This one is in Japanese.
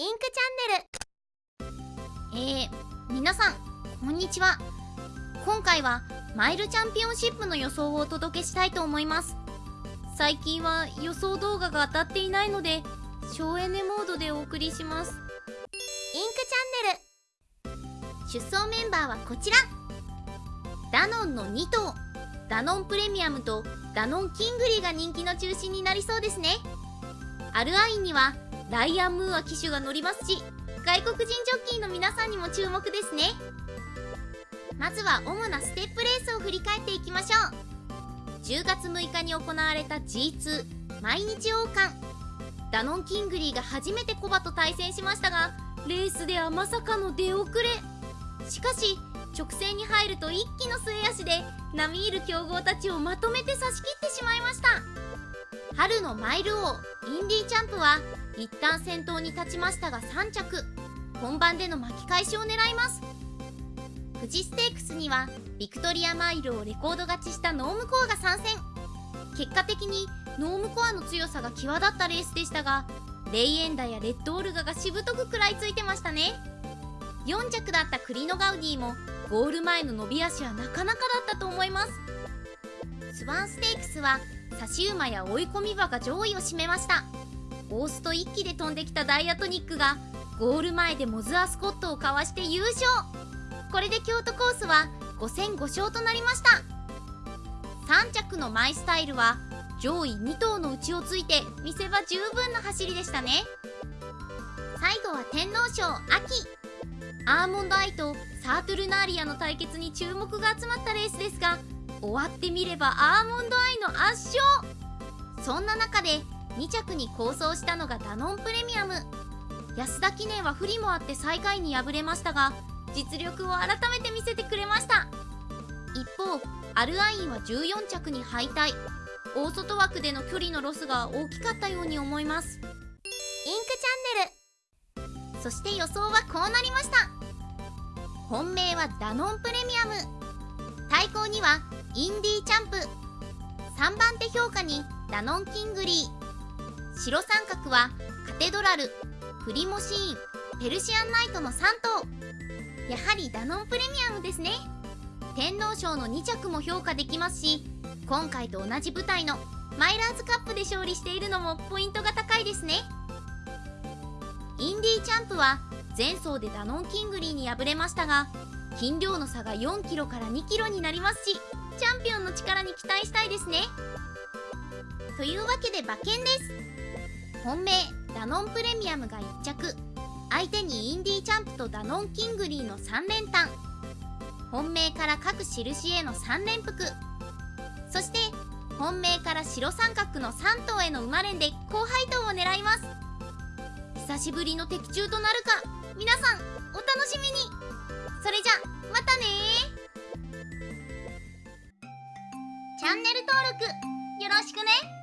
インクチャンネル。えー、皆さんこんにちは。今回はマイルチャンピオンシップの予想をお届けしたいと思います。最近は予想動画が当たっていないので省エネモードでお送りします。インクチャンネル。出走メンバーはこちら。ダノンの2頭。ダノンプレミアムとダノンキングリーが人気の中心になりそうですね。アルアインにはライアン・ムーア騎手が乗りますし外国人ジョッキーの皆さんにも注目ですね。まずは主なステップレースを振り返っていきましょう。10月6日に行われた G2 毎日王冠。ダノン・キングリーが初めてコバと対戦しましたがレースではまさかの出遅れ。しかし直線に入ると一気の末脚で並みいる強豪たちをまとめて差し切ってしまいました。春のマイル王インディーチャンプは一旦先頭に立ちましたが3着。本番での巻き返しを狙います。富士ステークスにはビクトリアマイルをレコード勝ちしたノームコアが参戦。結果的にノームコアの強さが際立ったレースでしたがレイエンダやレッドオルガがしぶとく食らいついてましたね。4着だったクリノガウディもゴール前の伸び足はなかなかだったと思います。スワンステークスは差し馬や追い込み馬が上位を占めました。ゴースト1機で飛んできたダイアトニックがゴール前でモズアスコットをかわして優勝。これで京都コースは5戦5勝となりました。3着のマイスタイルは上位2頭のうちをついて見せ場十分な走りでしたね。最後は天皇賞秋。アーモンドアイとサートゥルナーリアの対決に注目が集まったレースですが終わってみればアーモンドアイの圧勝。そんな中で2着に構想したのがダノンプレミアム。安田記念は不利もあって最下位に敗れましたが実力を改めて見せてくれました。一方アルアインは14着に敗退。大外枠での距離のロスが大きかったように思います。インクチャンネル。そして予想はこうなりました。本命はダノンプレミアム。対抗にはインディーチャンプ。3番手評価にダノンキングリー。白三角はカテドラルプリモシーンペルシアンナイトの3頭。やはりダノンプレミアムですね。天皇賞の2着も評価できますし今回と同じ舞台のマイラーズカップで勝利しているのもポイントが高いですね。インディーチャンプは前走でダノンキングリーに敗れましたが斤量の差が 4kg から 2kg になりますしチャンピオンの力に期待したいですね。というわけで馬券です。本命ダノンプレミアムが1着。相手にインディーチャンプとダノンキングリーの3連単。本命から各印への3連複。そして本命から白三角の3頭への馬連で高配当を狙います。久しぶりの的中となるか。皆さんお楽しみに。それじゃまたね。チャンネル登録よろしくね。